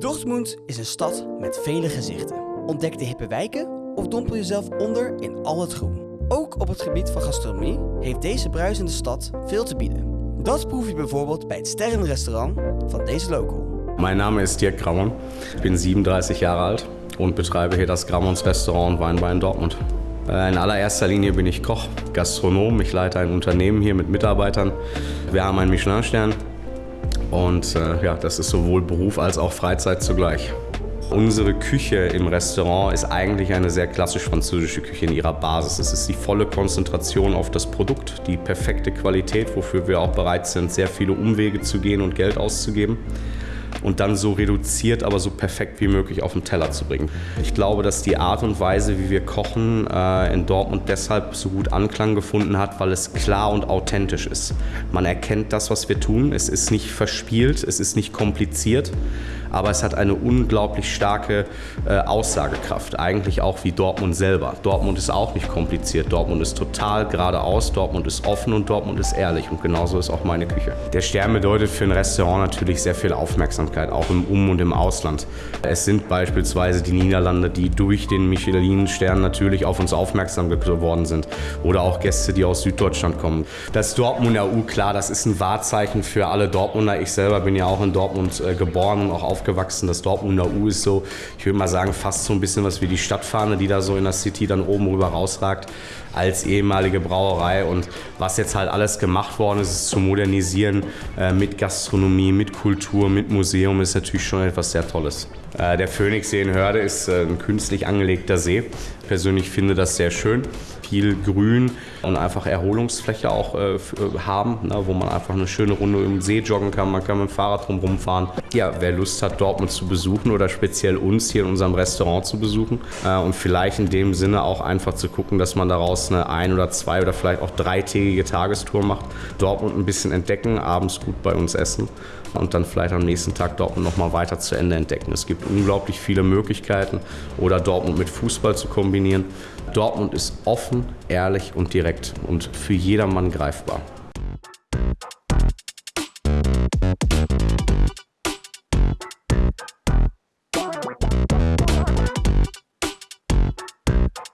Dortmund is een stad met vele gezichten. Ontdek de hippe wijken of dompel jezelf onder in al het groen. Ook op het gebied van gastronomie heeft deze bruisende stad veel te bieden. Dat proef je bijvoorbeeld bij het sterrenrestaurant van deze local. Mein Name ist Dirk Grammon. Ich bin 37 Jahre alt und betreibe hier das Grammons Restaurant und Weinbar in Dortmund. In allererster Linie bin ich Koch, Gastronom. Ich leite ein Unternehmen hier mit Mitarbeitern. Wir haben einen Michelin-Stern und äh, ja, das ist sowohl Beruf als auch Freizeit zugleich. Unsere Küche im Restaurant ist eigentlich eine sehr klassisch französische Küche in ihrer Basis. Es ist die volle Konzentration auf das Produkt, die perfekte Qualität, wofür wir auch bereit sind, sehr viele Umwege zu gehen und Geld auszugeben und dann so reduziert, aber so perfekt wie möglich auf den Teller zu bringen. Ich glaube, dass die Art und Weise, wie wir kochen, äh, in Dortmund deshalb so gut Anklang gefunden hat, weil es klar und authentisch ist. Man erkennt das, was wir tun. Es ist nicht verspielt, es ist nicht kompliziert, aber es hat eine unglaublich starke äh, Aussagekraft. Eigentlich auch wie Dortmund selber. Dortmund ist auch nicht kompliziert. Dortmund ist total geradeaus, Dortmund ist offen und Dortmund ist ehrlich. Und genauso ist auch meine Küche. Der Stern bedeutet für ein Restaurant natürlich sehr viel Aufmerksamkeit, auch im Um- und im Ausland. Es sind beispielsweise die Niederlande, die durch den Michelin-Stern natürlich auf uns aufmerksam geworden sind. Oder auch Gäste, die aus Süddeutschland kommen. Das Dortmunder U, klar, das ist ein Wahrzeichen für alle Dortmunder. Ich selber bin ja auch in Dortmund äh, geboren und auch aufgewachsen aufgewachsen. Das Dortmunder U ist so, ich würde mal sagen, fast so ein bisschen was wie die Stadtfahne, die da so in der City dann oben rüber rausragt, als ehemalige Brauerei. Und was jetzt halt alles gemacht worden ist, ist zu modernisieren äh, mit Gastronomie, mit Kultur, mit Museum, ist natürlich schon etwas sehr Tolles. Äh, der Phoenixsee in Hörde ist äh, ein künstlich angelegter See. Ich persönlich finde das sehr schön viel Grün und einfach Erholungsfläche auch äh, äh, haben, ne, wo man einfach eine schöne Runde im See joggen kann. Man kann mit dem Fahrrad drumherum fahren. Ja, wer Lust hat, Dortmund zu besuchen oder speziell uns hier in unserem Restaurant zu besuchen äh, und vielleicht in dem Sinne auch einfach zu gucken, dass man daraus eine ein- oder zwei oder vielleicht auch dreitägige Tagestour macht. Dortmund ein bisschen entdecken, abends gut bei uns essen und dann vielleicht am nächsten Tag Dortmund nochmal weiter zu Ende entdecken. Es gibt unglaublich viele Möglichkeiten oder Dortmund mit Fußball zu kombinieren. Dortmund ist offen, ehrlich und direkt und für jedermann greifbar.